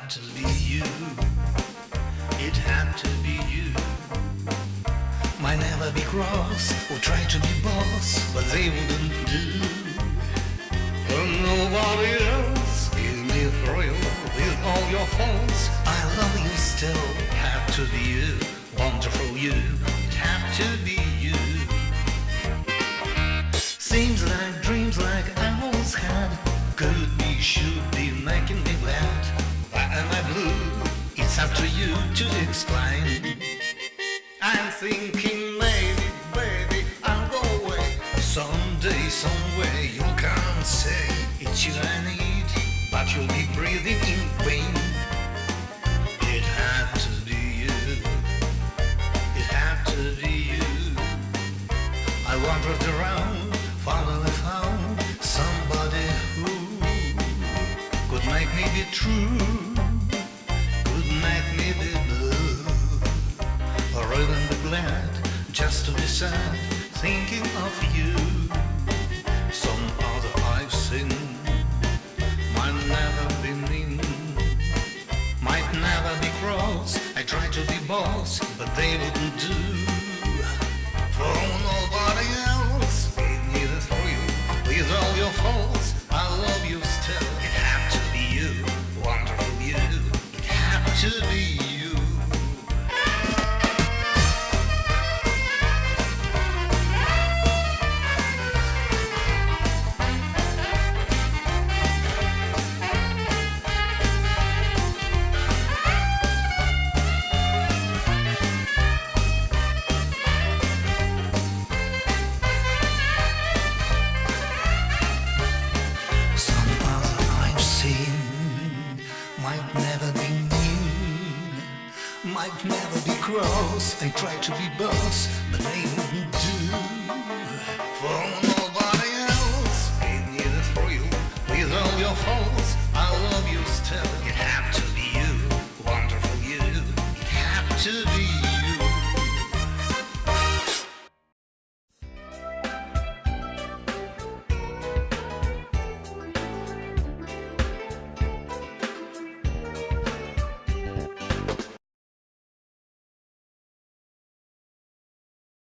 had to be you. It had to be you. Might never be cross or try to be boss, but they wouldn't do. Nobody else is me thrill with all your faults. I love you still. Had to be you, wonderful you. It had to be you. Seems like dreams like I always had could be, should be. Up to you to explain. I'm thinking maybe, baby, I'll go away. Someday, somewhere you'll come say it's you I need, but you'll be breathing in vain. It had to be you. It had to be you. I wandered around, finally found somebody who could make me be true, just to be sad, thinking of you. Some other I've seen might never be mean, might never be cross. I tried to be boss, but they wouldn't do. For nobody else gave me the thrill with all your faults. I love you still. It had to be you, wonderful you. It had to be might never be mean, might never be cross. They try to be boss, but they wouldn't do.